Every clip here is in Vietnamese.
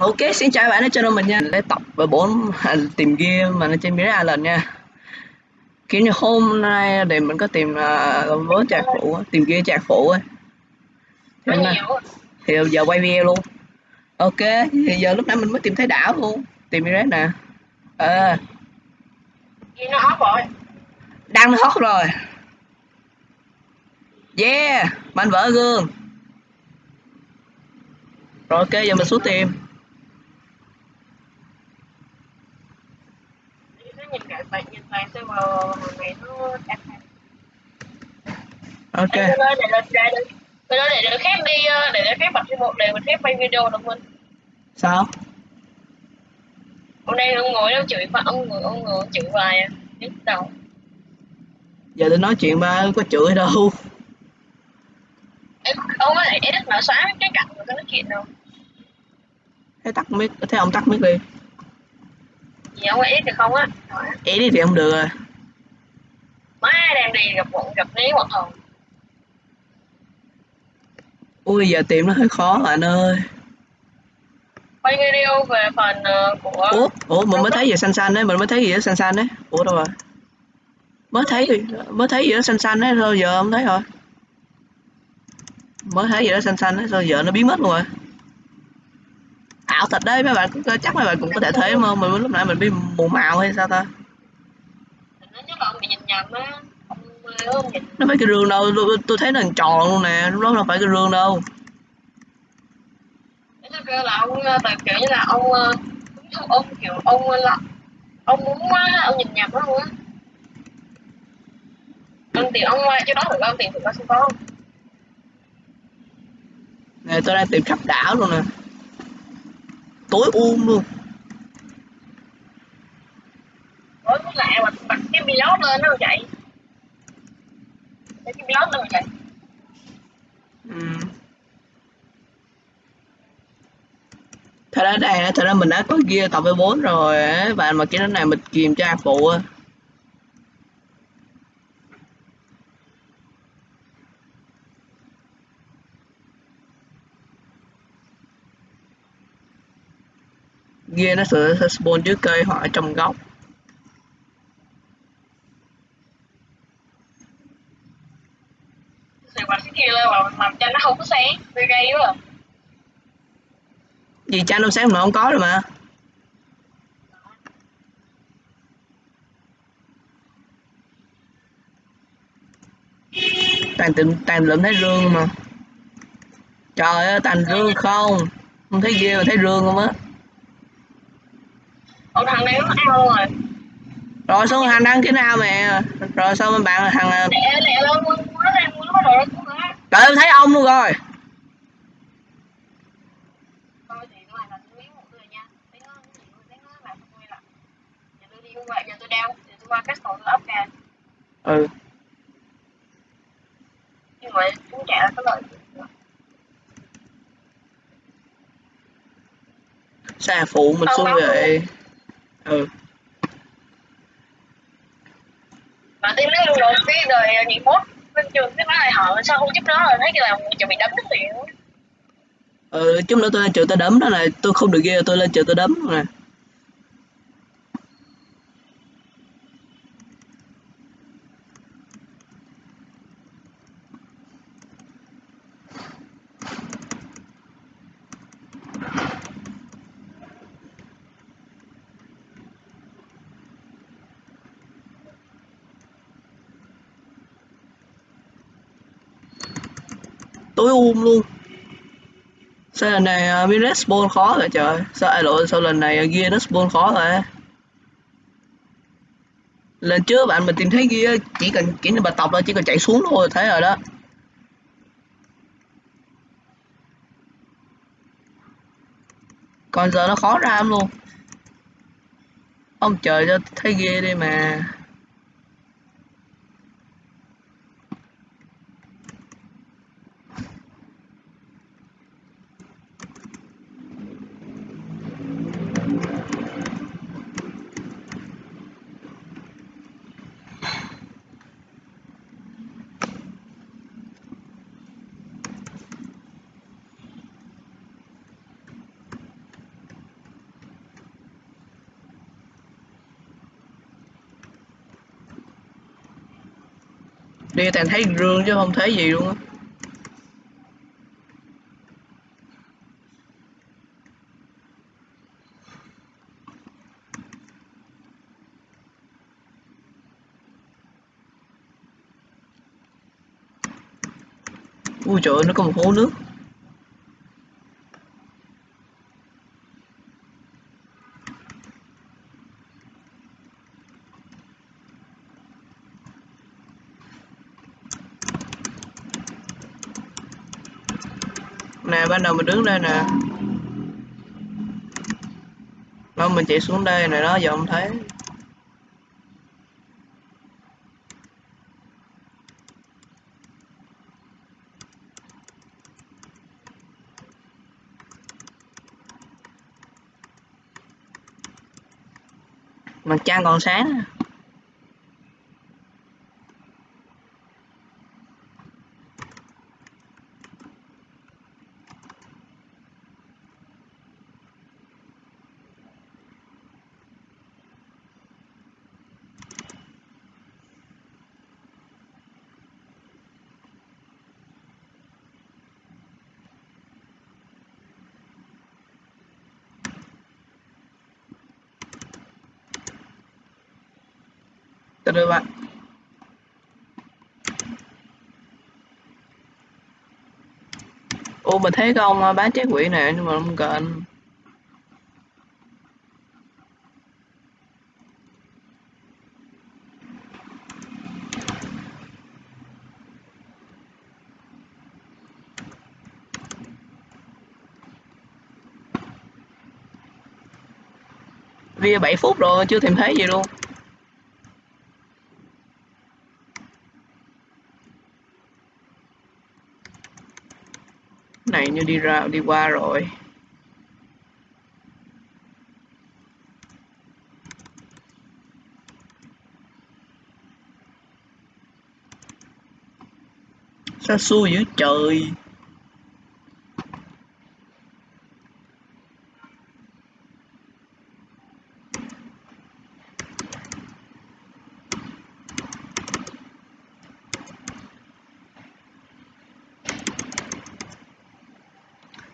Ok, xin chào bạn ở channel mình nha. Để tập với bốn tìm game mà nó trên Mirror Island nha. Kiểu như hôm nay thì mình có tìm uh, với trạc phụ, tìm game trạc phụ ấy. Nay, thì giờ quay video luôn. Ok, thì giờ lúc nãy mình mới tìm thấy đảo luôn. Tìm Mirror nè. Ờ. Gì nó off rồi. Đăng nó hot rồi. Yeah, mạnh vỡ gương. Rồi ok, giờ mình xuống tìm. Nó nhìn lại bạn nhìn lại xem vào hàng này nó đẹp Ok. Để để để để khép đi ờ, để để khép bật một để mình khép quay video được không? Sao? Hôm nay ông ngồi đâu chửi mà ông ngồi ông ngồi chửi hoài à. Biết đâu. Giờ tôi nói chuyện ba có chửi đâu. Em ông có thể edit mà xóa cái cạnh của cái nói chuyện đâu. Thế tắt mic, thế ông tắt mic đi. Gì ông có edit được không á? Edit thì không được rồi. Má đem đi gặp bọn gặp lý bọn hồng. Ui giờ tìm nó hơi khó bạn ơi. Quay video về phần ờ, của Ủa, ủa mình mới thấy gì xanh xanh đấy, mình mới thấy gì đó xanh xanh đấy. Ủa đâu rồi? Mới thấy mới thấy gì đó xanh xanh đấy thôi giờ không thấy rồi. Mới thấy gì đó xanh xanh đấy sao giờ nó biến mất luôn rồi. Ảo thật đấy mấy bạn chắc mấy bạn cũng có thể thấy mà mình lúc nãy mình bị mù màu hay sao ta? nó Nó phải cái rương đâu, tôi, thấy nó tròn luôn nè, lúc đó phải cái rương đâu. Kêu là ông ờ, tại kiểu như là ông ờ, ông kiểu ông là ông muốn á, ông nhìn nhầm đó luôn á ông tìm ông qua chỗ đó được ông tìm được có không có Nè tôi đang tìm khắp đảo luôn nè. Tối um luôn. Ủa lạ mà bật cái vlog lên nó vậy cái vlog lên vậy Ừ. Thật ra đây, thật ra mình đã có gear tập với 4 rồi bạn mà cái này mình kìm tra phụ á. Gear nó sẽ, sẽ spawn dưới cây hoặc ở trong góc. thì bật cái kia lên mà làm cho nó không có sáng gây gây quá. Gì cha năm sáng mà không có rồi mà. Toàn tìm toàn lượm thấy rương mà. Trời ơi, toàn rương không. Không thấy ghê mà thấy rương không á. Ủa thằng này nó ao rồi Rồi xuống hành đăng cái nào mẹ. Rồi sao mấy bạn thằng lẹ lẹ lên mua nó mua nó cũng hả Trời ơi, thấy ông luôn rồi. Ừ. nhưng mà chúng trả có lợi Xa phụ mình xuống không. Ừ. mà tiếng nói luôn rồi cái đời nhị mốt bên trường cái nói lại họ sao không giúp nó rồi thấy cái là chuẩn bị đấm cái liền Ừ, chút nữa tôi lên trường tôi đấm nó này, tôi không được ghê tôi lên trường tôi đấm nè. Tối um luôn. Sao lần này uh, Minet spawn khó rồi trời? Sao ai lộ sao lần này uh, gear nó spawn khó rồi. lần trước bạn mình tìm thấy gear chỉ cần chỉ là bà tập thôi, chỉ cần chạy xuống thôi thấy rồi đó. Còn giờ nó khó ra luôn. Ông trời cho thấy ghê đi mà. Đi toàn thấy rương chứ không thấy gì luôn á. Ui trời ơi, nó có một hố nước. Nè ban đầu mình đứng đây nè. Nó mình chạy xuống đây này đó, giờ không thấy. Mặt trăng còn sáng. Nè từ bạn. Ô mình thấy cái ông à, bán trái quỷ này nhưng mà không cần. Vì 7 phút rồi, chưa tìm thấy gì luôn. Này như đi ra đi qua rồi. Sao xui dữ trời.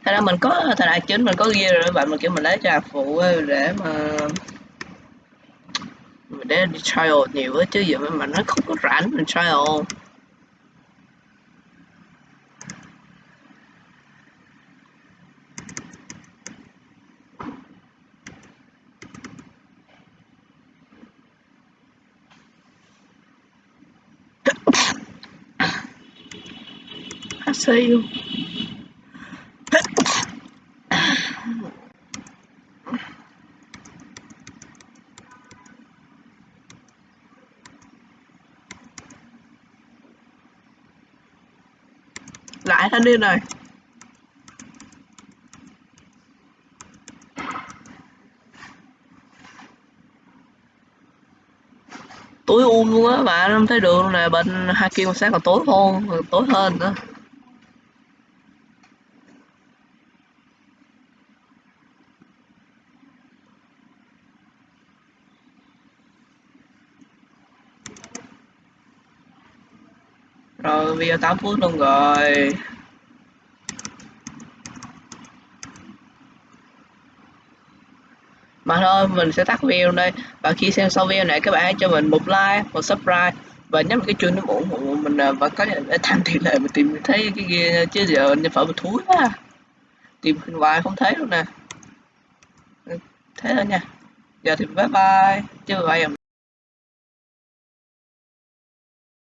Thật ra mình có thời đại chính mình có ghi rồi bạn, mình kiểu mình lấy trà phụ để mà để đi trial nhiều á, chứ giờ mà nó không có rảnh mình trial. I thanh niên này. Tối um luôn á bạn không thấy đường nè, bên hai kia sáng còn tối hơn tối hơn nữa. Rồi video 8 phút luôn rồi. Thôi, mình sẽ tắt video đây. Và khi xem sau video này, các bạn hãy cho mình một like, một subscribe. Và nhấn cái chuông để ủng hộ mình à, và có thể tham tỷ lệ mình tìm thấy cái kia chứ giờ nhân phẩm mình thúi quá. Tìm hoài không thấy luôn nè. Thế thôi nha. Giờ thì bye bye. Chứ bye.